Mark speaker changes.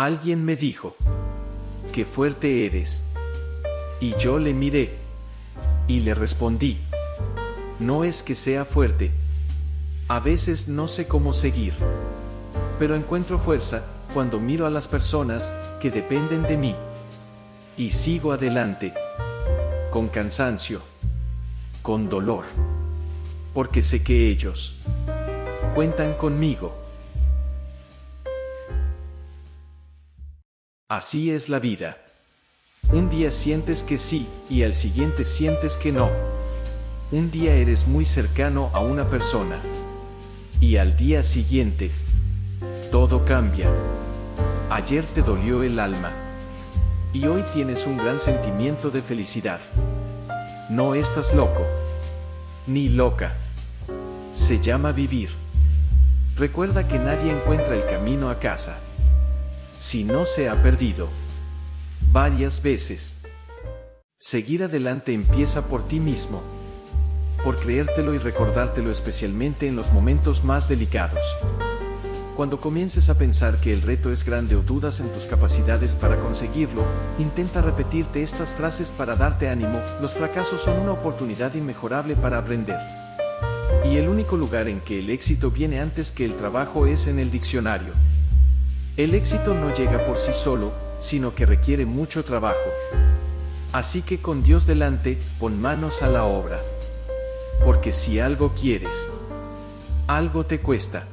Speaker 1: Alguien me dijo, qué fuerte eres. Y yo le miré. Y le respondí, no es que sea fuerte. A veces no sé cómo seguir. Pero encuentro fuerza cuando miro a las personas que dependen de mí. Y sigo adelante. Con cansancio. Con dolor. Porque sé que ellos cuentan conmigo. Así es la vida. Un día sientes que sí y al siguiente sientes que no. Un día eres muy cercano a una persona y al día siguiente todo cambia. Ayer te dolió el alma y hoy tienes un gran sentimiento de felicidad. No estás loco ni loca. Se llama vivir. Recuerda que nadie encuentra el camino a casa si no se ha perdido varias veces. Seguir adelante empieza por ti mismo, por creértelo y recordártelo especialmente en los momentos más delicados. Cuando comiences a pensar que el reto es grande o dudas en tus capacidades para conseguirlo, intenta repetirte estas frases para darte ánimo, los fracasos son una oportunidad inmejorable para aprender. Y el único lugar en que el éxito viene antes que el trabajo es en el diccionario. El éxito no llega por sí solo, sino que requiere mucho trabajo. Así que con Dios delante, pon manos a la obra. Porque si algo quieres, algo te cuesta.